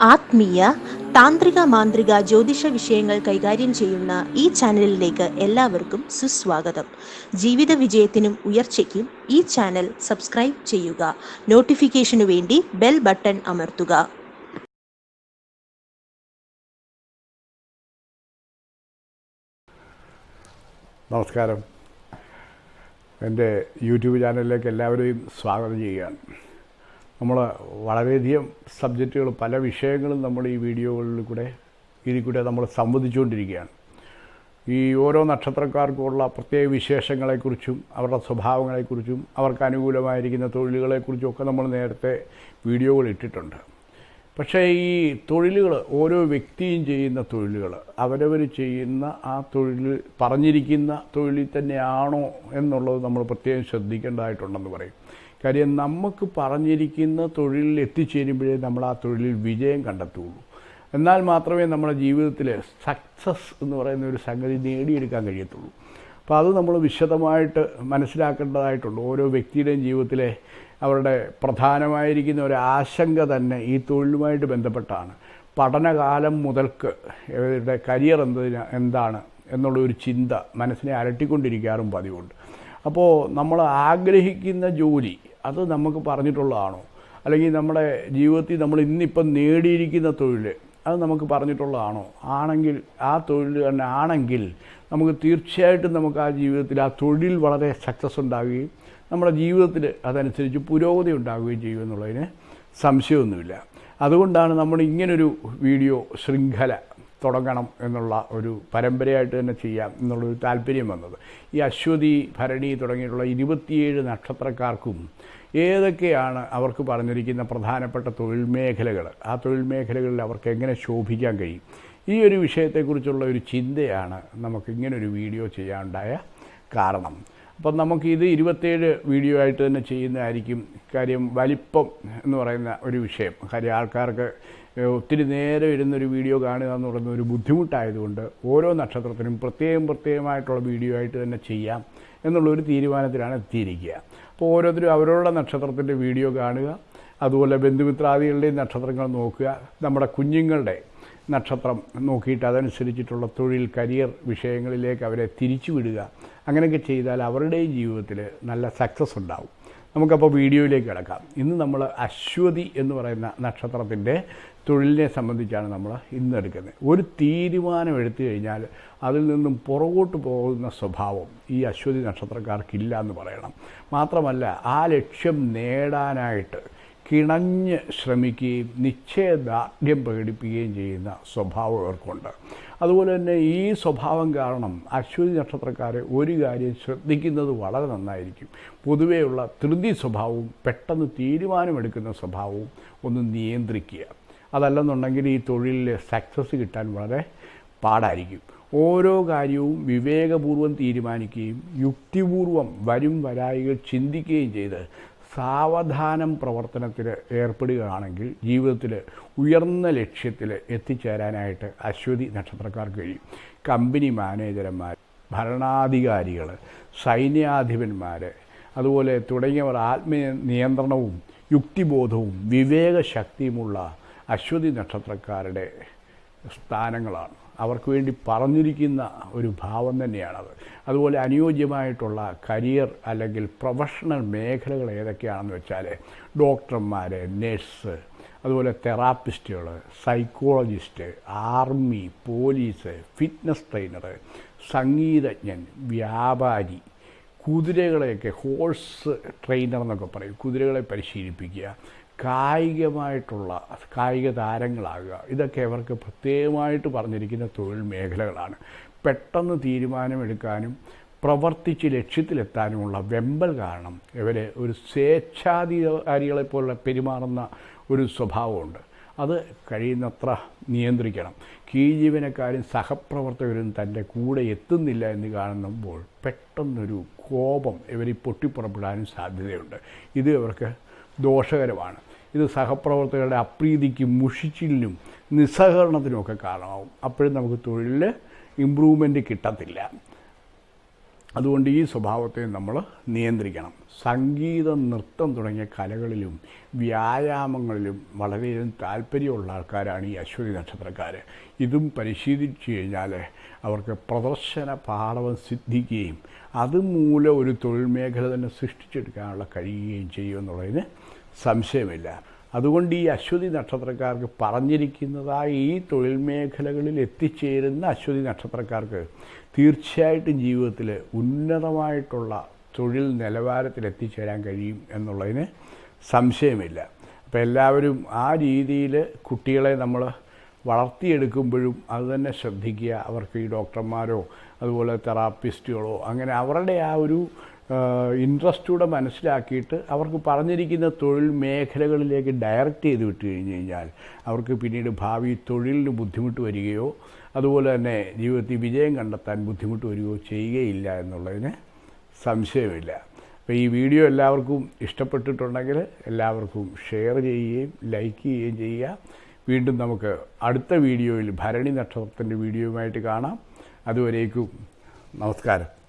ആത്മീയ താന്ത്രിക മാന്ത്രിക ജ്യോതിഷ വിഷയങ്ങൾ കൈകാര്യം ചെയ്യുന്ന ഈ ചാനലിലേക്ക് എല്ലാവർക്കും സുസ്വാഗതം. ജീവിത വിജയത്തിനും ഉയർച്ചയ്ക്കും ഈ ചാനൽ സബ്സ്ക്രൈബ് ചെയ്യുക. നോട്ടിഫിക്കേഷനു വേണ്ടി ബെൽ ബട്ടൺ അമർത്തുക. നമസ്കാരം. എന്റെ യൂട്യൂബ് ചാനലിലേക്ക് എല്ലാവരെയും സ്വാഗതം ചെയ്യുകയാണ് നമ്മൾ വളരെയധികം സബ്ജക്റ്റുകൾ പല വിഷയങ്ങളും നമ്മൾ ഈ വീഡിയോകളിൽ കൂടെ ഇതിൽ കൂടെ നമ്മൾ സംവദിച്ചുകൊണ്ടിരിക്കുകയാണ്. ഈ ഓരോ നക്ഷത്രക്കാർക്കുമുള്ള പ്രത്യേക വിശേഷങ്ങളെക്കുറിച്ചും അവരുടെ സ്വഭാവങ്ങളെക്കുറിച്ചും അവർക്ക് അനുകൂലമായിരിക്കുന്ന തൊഴിലുകളെക്കുറിച്ചും ഒക്കെ നമ്മൾ നേരത്തെ വീഡിയോകൾ ഇട്ടിട്ടുണ്ട്. പക്ഷേ ഈ തൊഴിലുകൾ ഓരോ വ്യക്തിയും ചെയ്യുന്ന തൊഴിലുകൾ അവരവർ ചെയ്യുന്ന ആ തൊഴിൽ പറഞ്ഞിരിക്കുന്ന തൊഴിലിൽ തന്നെയാണോ എന്നുള്ളത് നമ്മൾ പ്രത്യേകം ശ്രദ്ധിക്കേണ്ടതായിട്ടുണ്ടെന്ന് പറയും. കാര്യം നമുക്ക് പറഞ്ഞിരിക്കുന്ന തൊഴിലിൽ എത്തിച്ചേരുമ്പോഴേ നമ്മൾ ആ തൊഴിലിൽ വിജയം കണ്ടെത്തുകയുള്ളൂ. എന്നാൽ മാത്രമേ നമ്മുടെ ജീവിതത്തിൽ സക്സസ് എന്ന് പറയുന്ന ഒരു സംഗതി നേടിയെടുക്കാൻ കഴിയത്തുള്ളൂ. അപ്പോൾ അത് നമ്മൾ വിശദമായിട്ട് മനസ്സിലാക്കേണ്ടതായിട്ടുണ്ട്. ഓരോ വ്യക്തിയുടെയും ജീവിതത്തിലെ അവരുടെ പ്രധാനമായിരിക്കുന്ന ഒരു ആശങ്ക തന്നെ ഈ തൊഴിലുമായിട്ട് ബന്ധപ്പെട്ടാണ്. പഠനകാലം മുതൽക്ക് ഇവരുടെ കരിയർ എന്തിന എന്താണ് എന്നുള്ള ഒരു ചിന്ത മനസ്സിനെ അലട്ടിക്കൊണ്ടിരിക്കാറും പതിവുണ്ട്. അപ്പോൾ നമ്മൾ ആഗ്രഹിക്കുന്ന ജോലി അത് നമുക്ക് പറഞ്ഞിട്ടുള്ളതാണോ? അല്ലെങ്കിൽ നമ്മുടെ ജീവിതത്തിൽ നമ്മൾ ഇന്നിപ്പം നേടിയിരിക്കുന്ന തൊഴിൽ അത് നമുക്ക് പറഞ്ഞിട്ടുള്ളതാണോ? ആണെങ്കിൽ ആ തൊഴിൽ തന്നെ ആണെങ്കിൽ നമുക്ക് തീർച്ചയായിട്ടും നമുക്ക് ആ ജീവിതത്തിൽ ആ തൊഴിൽ വളരെ സക്സസ് ഉണ്ടാകുകയും നമ്മുടെ ജീവിതത്തിൽ അതനുസരിച്ച് പുരോഗതി ഉണ്ടാകുകയും ചെയ്യുമെന്നുള്ളതിന് സംശയമൊന്നുമില്ല. അതുകൊണ്ടാണ് നമ്മൾ ഇങ്ങനൊരു വീഡിയോ ശൃംഖല തുടങ്ങണം എന്നുള്ള ഒരു പരമ്പരയായിട്ട് തന്നെ ചെയ്യാം എന്നുള്ളൊരു താല്പര്യം വന്നത്. ഈ അശ്വതി ഭരണി തുടങ്ങിയിട്ടുള്ള ഇരുപത്തിയേഴ് നക്ഷത്രക്കാർക്കും ഏതൊക്കെയാണ് അവർക്ക് പറഞ്ഞിരിക്കുന്ന പ്രധാനപ്പെട്ട തൊഴിൽ മേഖലകൾ? ആ തൊഴിൽ മേഖലകളിൽ അവർക്ക് എങ്ങനെ ശോഭിക്കാൻ കഴിയും? ഈ ഒരു വിഷയത്തെക്കുറിച്ചുള്ള ഒരു ചിന്തയാണ് നമുക്ക് ഇങ്ങനൊരു വീഡിയോ ചെയ്യാനുണ്ടായ കാരണം. അപ്പം നമുക്ക് ഇത് ഇരുപത്തേഴ് വീഡിയോ ആയിട്ട് തന്നെ ചെയ്യുന്നതായിരിക്കും കാര്യം വലിപ്പം എന്ന് പറയുന്ന ഒരു വിഷയം. കാര്യം ആൾക്കാർക്ക് ഒത്തിരി നേരം ഇരുന്നൊരു വീഡിയോ കാണുക എന്ന് പറയുന്ന ഒരു ബുദ്ധിമുട്ടായതുകൊണ്ട് ഓരോ നക്ഷത്രത്തിനും പ്രത്യേകം പ്രത്യേകമായിട്ടുള്ള വീഡിയോ ആയിട്ട് തന്നെ ചെയ്യാം എന്നുള്ളൊരു തീരുമാനത്തിലാണ് എത്തിയിരിക്കുക. അപ്പോൾ ഓരോരുത്തരും അവരവരുടെ നക്ഷത്രത്തിന്റെ വീഡിയോ കാണുക അതുപോലെ ബന്ധുമിത്രാദികളുടെയും നക്ഷത്രങ്ങൾ നോക്കുക നമ്മുടെ കുഞ്ഞുങ്ങളുടെ നക്ഷത്രം നോക്കിയിട്ട് അതനുസരിച്ചിട്ടുള്ള തൊഴിൽ കരിയർ വിഷയങ്ങളിലേക്ക് അവരെ തിരിച്ചുവിടുക. അങ്ങനെയൊക്കെ ചെയ്താൽ അവരുടെയും ജീവിതത്തിൽ നല്ല സക്സസ് ഉണ്ടാവും. നമുക്കപ്പോൾ വീഡിയോയിലേക്ക് കിടക്കാം. ഇന്ന് നമ്മൾ അശ്വതി എന്ന് പറയുന്ന നക്ഷത്രത്തിന്റെ തൊഴിലിനെ സംബന്ധിച്ചാണ് നമ്മൾ ഇന്ന് എടുക്കുന്നത്. ഒരു തീരുമാനം എടുത്തു കഴിഞ്ഞാൽ അതിൽ നിന്നും പുറകോട്ട് പോകുന്ന സ്വഭാവം ഈ അശ്വതി നക്ഷത്രക്കാർക്കില്ല എന്ന് പറയണം. മാത്രമല്ല ആ ലക്ഷ്യം നേടാനായിട്ട് കിണഞ്ഞ് ശ്രമിക്കുകയും നിശ്ചയദാർഢ്യം പ്രകടിപ്പിക്കുകയും ചെയ്യുന്ന സ്വഭാവം ഇവർക്കുണ്ട് അതുപോലെ തന്നെ ഈ സ്വഭാവം കാരണം അശ്വതി നക്ഷത്രക്കാരെ ഒരു കാര്യം ശ്രദ്ധിക്കുന്നത് വളരെ നന്നായിരിക്കും. പൊതുവെയുള്ള ധൃതി സ്വഭാവവും പെട്ടെന്ന് തീരുമാനമെടുക്കുന്ന സ്വഭാവവും ഒന്ന് നിയന്ത്രിക്കുക. അതല്ലെന്നുണ്ടെങ്കിൽ ഈ തൊഴിലിൽ സക്സസ് കിട്ടാൻ വളരെ പാടായിരിക്കും. ഓരോ കാര്യവും വിവേകപൂർവം തീരുമാനിക്കുകയും യുക്തിപൂർവം വരും വരായികൾ ചിന്തിക്കുകയും ചെയ്ത് സാവധാനം പ്രവർത്തനത്തിൽ ഏർപ്പെടുകയാണെങ്കിൽ ജീവിതത്തിൽ ഉയർന്ന ലക്ഷ്യത്തിൽ എത്തിച്ചേരാനായിട്ട് അശ്വതി നക്ഷത്രക്കാർക്ക് കഴിയും. കമ്പനി മാനേജർമാർ ഭരണാധികാരികൾ സൈന്യാധിപന്മാർ അതുപോലെ തുടങ്ങിയവർ ആത്മീയ നിയന്ത്രണവും യുക്തിബോധവും വിവേകശക്തിയുമുള്ള അശ്വതി നക്ഷത്രക്കാരുടെ സ്ഥാനങ്ങളാണ്. അവർക്ക് വേണ്ടി പറഞ്ഞിരിക്കുന്ന ഒരു ഭാവം തന്നെയാണത്. അതുപോലെ അനുയോജ്യമായിട്ടുള്ള കരിയർ അല്ലെങ്കിൽ പ്രൊഫഷണൽ മേഖലകൾ ഏതൊക്കെയാണെന്ന് വെച്ചാൽ ഡോക്ടർമാർ നഴ്സ് അതുപോലെ തെറാപ്പിസ്റ്റുകൾ psychologist army police fitness trainer സംഗീതജ്ഞൻ വ്യാപാരി കുതിരകളെയൊക്കെ ഹോഴ്സ് ട്രെയിനർ എന്നൊക്കെ പറയും. കുതിരകളെ പരിശീലിപ്പിക്കുക. കായികമായിട്ടുള്ള കായിക താരങ്ങളാകുക. ഇതൊക്കെ അവർക്ക് പ്രത്യേകമായിട്ട് പറഞ്ഞിരിക്കുന്ന തൊഴിൽ മേഖലകളാണ്. പെട്ടെന്ന് തീരുമാനമെടുക്കാനും പ്രവർത്തിച്ച് ലക്ഷ്യത്തിലെത്താനുമുള്ള വെമ്പൽ കാരണം ഇവരെ ഒരു സ്വേച്ഛാധികാരികളെപ്പോലെ പെരുമാറുന്ന ഒരു സ്വഭാവമുണ്ട്. അത് കഴിയുന്നത്ര നിയന്ത്രിക്കണം. കീഴ്ജീവനക്കാരും സഹപ്രവർത്തകരും തന്റെ കൂടെ എത്തുന്നില്ല എന്ന് കാണുമ്പോൾ പെട്ടെന്നൊരു കോപം ഇവർ പൊട്ടിപ്പുറപ്പെടാനും സാധ്യതയുണ്ട്. ഇത് ഇവർക്ക് ദോഷകരമാണ്. ഇത് സഹപ്രവർത്തകരുടെ അപ്രീതിക്കും മുഷിച്ചിലിനും നിസ്സഹകരണത്തിനുമൊക്കെ കാരണമാകും അപ്പോഴും നമുക്ക് തൊഴിലിൽ ഇമ്പ്രൂവ്മെന്റ് കിട്ടത്തില്ല. അതുകൊണ്ട് ഈ സ്വഭാവത്തെ നമ്മൾ നിയന്ത്രിക്കണം. സംഗീതം നൃത്തം തുടങ്ങിയ കലകളിലും വ്യായാമങ്ങളിലും വളരെയധികം താല്പര്യമുള്ള ആൾക്കാരാണ് ഈ അശ്വതി നക്ഷത്രക്കാർ ഇതും പരിശീലിച്ചു കഴിഞ്ഞാൽ അവർക്ക് പ്രദർശന പാഠവം സിദ്ധിക്കുകയും അതുമൂലം ഒരു തൊഴിൽ മേഖല തന്നെ സൃഷ്ടിച്ചെടുക്കാനുള്ള കഴിയുകയും ചെയ്യുമെന്നുള്ളതിന് സംശയമില്ല. അതുകൊണ്ട് ഈ അശ്വതി നക്ഷത്രക്കാർക്ക് പറഞ്ഞിരിക്കുന്നതായി ഈ തൊഴിൽ മേഖലകളിൽ എത്തിച്ചേരുന്ന അശ്വതി നക്ഷത്രക്കാർക്ക് തീർച്ചയായിട്ടും ജീവിതത്തിൽ ഉന്നതമായിട്ടുള്ള തൊഴിൽ നിലവാരത്തിൽ എത്തിച്ചേരാൻ കഴിയും എന്നുള്ളതിന് സംശയമില്ല. അപ്പോൾ എല്ലാവരും ആ രീതിയിൽ കുട്ടികളെ നമ്മൾ വളർത്തിയെടുക്കുമ്പോഴും അത് തന്നെ ശ്രദ്ധിക്കുക. അവർക്ക് ഈ ഡോക്ടർമാരോ അതുപോലെ തെറാപ്പിസ്റ്റുകളോ അങ്ങനെ അവരുടെ ആ ഒരു ഇൻട്രസ്റ്റൂടെ മനസ്സിലാക്കിയിട്ട് അവർക്ക് പറഞ്ഞിരിക്കുന്ന തൊഴിൽ മേഖലകളിലേക്ക് ഡയറക്റ്റ് ചെയ്ത് വിട്ട് കഴിഞ്ഞ് കഴിഞ്ഞാൽ അവർക്ക് പിന്നീട് ഭാവി തൊഴിലിന് ബുദ്ധിമുട്ട് വരികയോ അതുപോലെ തന്നെ ജീവിതത്തിൽ വിജയം കണ്ടെത്താൻ ബുദ്ധിമുട്ട് വരികയോ ചെയ്യുകയില്ല എന്നുള്ളതിന് സംശയമില്ല. അപ്പോൾ ഈ വീഡിയോ എല്ലാവർക്കും ഇഷ്ടപ്പെട്ടിട്ടുണ്ടെങ്കിൽ എല്ലാവർക്കും ഷെയർ ചെയ്യുകയും ലൈക്ക് ചെയ്യുകയും ചെയ്യുക. വീണ്ടും നമുക്ക് അടുത്ത വീഡിയോയിൽ ഭരണി നക്ഷത്രത്തിന്റെ വീഡിയോയുമായിട്ട് കാണാം. അതുവരേക്കും നമസ്കാരം.